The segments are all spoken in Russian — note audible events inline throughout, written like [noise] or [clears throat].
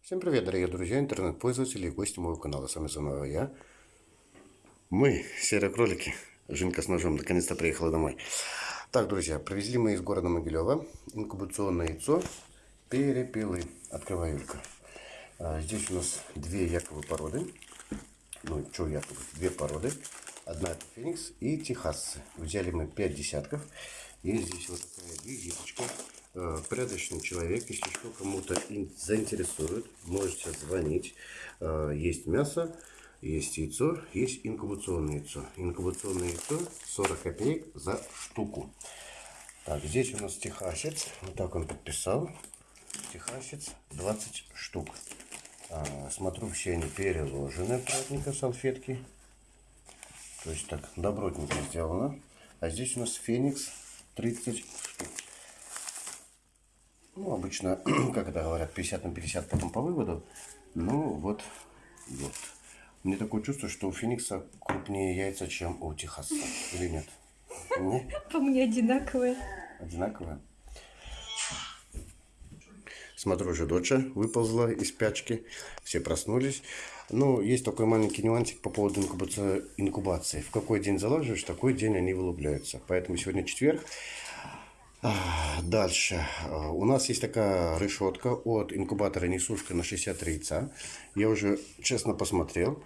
Всем привет, дорогие друзья, интернет-пользователи и гости моего канала. С вами снова я. Мы, серые кролики. Жинка с ножом наконец-то приехала домой. Так, друзья, привезли мы из города Могилева инкубационное яйцо перепелы. Открываю Юлька. А, здесь у нас две якобы породы. Ну, что якобы? Две породы. Одна это Феникс и Техасцы. Взяли мы 5 десятков. Есть здесь вот такая визиточка. Э, порядочный человек, если что кому-то заинтересует, можете звонить. Э, есть мясо, есть яйцо, есть инкубационное яйцо. Инкубационное яйцо 40 копеек за штуку. Так, здесь у нас техасец. Вот так он подписал. Техасец 20 штук. А, смотрю, все они переложены аккуратненько, салфетки. То есть так, добротненько сделано. А здесь у нас Феникс 30 штук. Ну, обычно, [clears throat] как это говорят, 50 на 50 потом по выводу. Ну, вот, вот. Мне такое чувство, что у Феникса крупнее яйца, чем у Техаса. Или нет? [laughs] По мне одинаковые. Одинаковые? Смотрю, уже доча выползла из пячки. Все проснулись. Ну, есть такой маленький нюансик по поводу инкубации. В какой день заложишь, такой день они вылупляются. Поэтому сегодня четверг. Дальше. У нас есть такая решетка от инкубатора несушка на 63 яйца. Я уже честно посмотрел.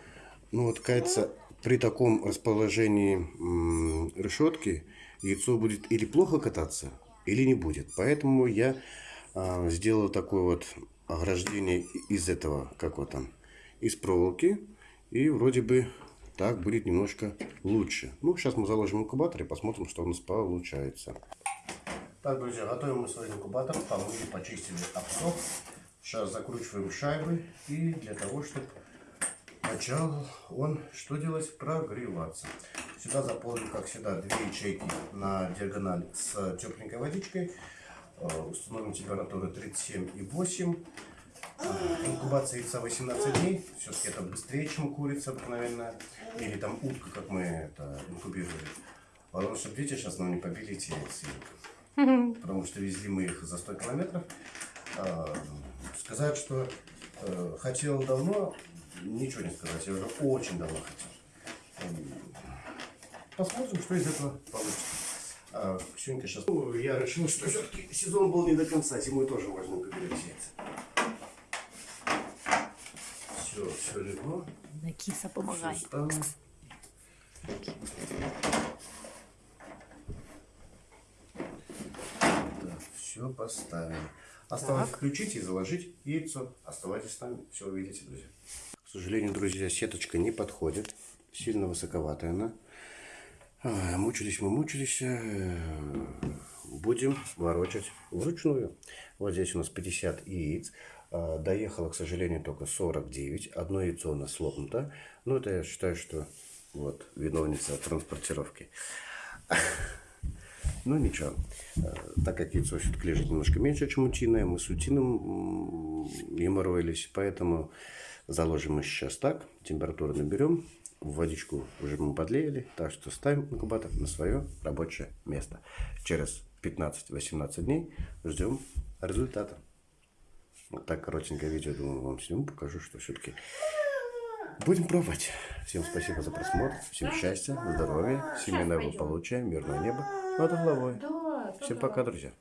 Ну вот, кажется, при таком расположении решетки яйцо будет или плохо кататься, или не будет. Поэтому я а, сделал такое вот ограждение из этого, как вот там, из проволоки. И вроде бы так будет немножко лучше. Ну, сейчас мы заложим инкубатор и посмотрим, что у нас получается. Так, друзья, готовим мы свой инкубатор. Помыли, почистили, обсох. Сейчас закручиваем шайбы. И для того, чтобы начал он что делать? Прогреваться. Сюда заполним, как всегда, две ячейки на диагональ с тепленькой водичкой. Э, установим температуру 37,8. Э, инкубация яйца 18 дней. Все-таки это быстрее, чем курица обыкновенная. Или там утка, как мы это инкубировали. Потому что, видите, сейчас нам не побили эти яйца потому что везли мы их за 100 километров. А, сказать, что э, хотел давно, ничего не сказать, я уже очень давно хотел. Посмотрим, что из этого получится. А, Ксюнька сейчас... Ну, я решил, что все-таки сезон был не до конца, зимой тоже можно поберечь Все, все легло. На киса помогай. Все поставим. Осталось так. включить и заложить яйцо. Оставайтесь нами, все увидите, друзья. К сожалению, друзья, сеточка не подходит. Сильно высоковатая она. А, мучились мы, мучились. Э, будем ворочать вручную. Вот здесь у нас 50 яиц. А, доехало, к сожалению, только 49. Одно яйцо у нас слопнуто. Но это я считаю, что вот виновница транспортировки. [laughs] Ну ничего, э, так как яйцо все-таки лежит немножко меньше, чем утиное, мы с утиным геморроились, поэтому заложим мы сейчас так, температуру наберем, водичку уже мы подлеяли, так что ставим инкубатор на свое рабочее место. Через 15-18 дней ждем результата. Вот так коротенькое видео, думаю, вам сниму, покажу, что все-таки Будем пробовать. Всем спасибо за просмотр. Всем счастья, здоровья, семейного благополучия, мирного неба над головой. Всем пока, друзья.